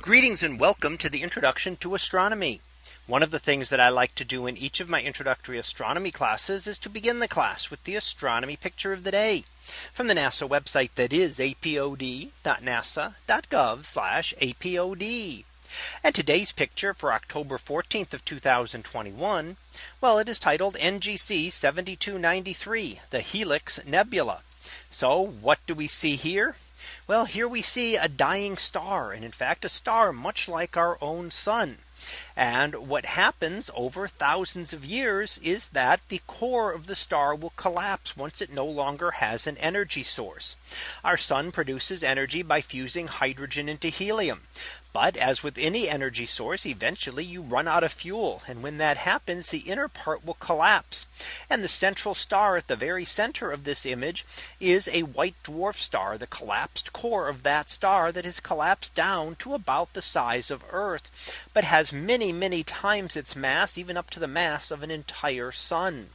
Greetings and welcome to the introduction to astronomy. One of the things that I like to do in each of my introductory astronomy classes is to begin the class with the astronomy picture of the day from the NASA website that is apod.nasa.gov apod. And today's picture for October 14th of 2021. Well, it is titled NGC 7293, the Helix Nebula. So what do we see here? Well, here we see a dying star and in fact a star much like our own sun. And what happens over thousands of years is that the core of the star will collapse once it no longer has an energy source. Our sun produces energy by fusing hydrogen into helium. But as with any energy source, eventually you run out of fuel. And when that happens, the inner part will collapse. And the central star at the very center of this image is a white dwarf star, the collapsed core of that star that has collapsed down to about the size of Earth, but has many, many times its mass, even up to the mass of an entire sun.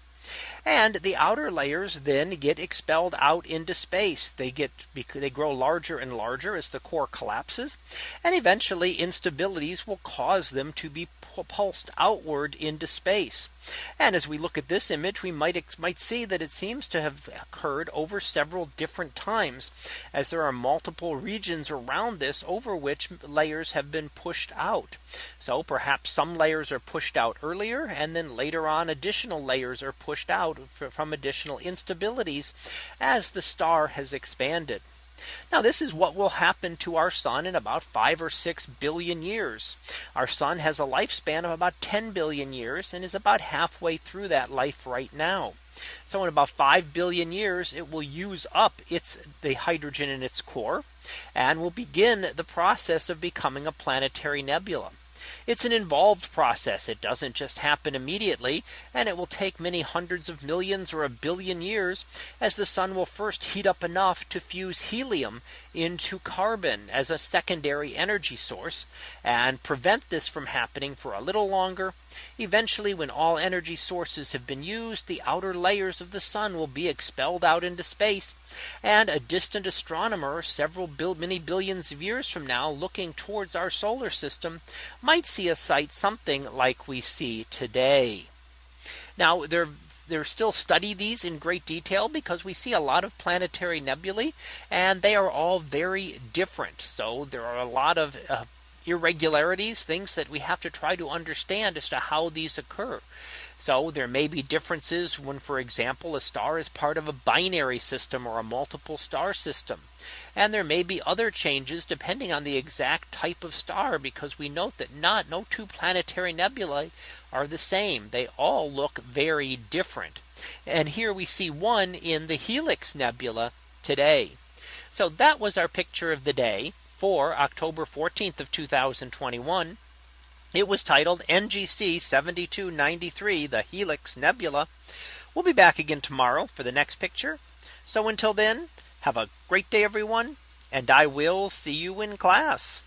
And the outer layers then get expelled out into space. They get they grow larger and larger as the core collapses. And eventually instabilities will cause them to be pulsed outward into space. And as we look at this image, we might might see that it seems to have occurred over several different times as there are multiple regions around this over which layers have been pushed out. So perhaps some layers are pushed out earlier and then later on additional layers are pushed out from additional instabilities as the star has expanded. Now this is what will happen to our sun in about five or six billion years. Our sun has a lifespan of about 10 billion years and is about halfway through that life right now. So in about 5 billion years, it will use up its the hydrogen in its core and will begin the process of becoming a planetary nebula. It's an involved process. It doesn't just happen immediately. And it will take many hundreds of millions or a billion years as the sun will first heat up enough to fuse helium into carbon as a secondary energy source and prevent this from happening for a little longer. Eventually, when all energy sources have been used, the outer layers of the sun will be expelled out into space. And a distant astronomer several many billions of years from now looking towards our solar system might see a sight something like we see today. Now there they're still study these in great detail because we see a lot of planetary nebulae and they are all very different. So there are a lot of uh, irregularities, things that we have to try to understand as to how these occur. So there may be differences when, for example, a star is part of a binary system or a multiple star system. And there may be other changes depending on the exact type of star because we note that not no two planetary nebulae are the same. They all look very different. And here we see one in the Helix Nebula today. So that was our picture of the day for October 14th of 2021. It was titled NGC 7293, the Helix Nebula. We'll be back again tomorrow for the next picture. So until then, have a great day, everyone, and I will see you in class.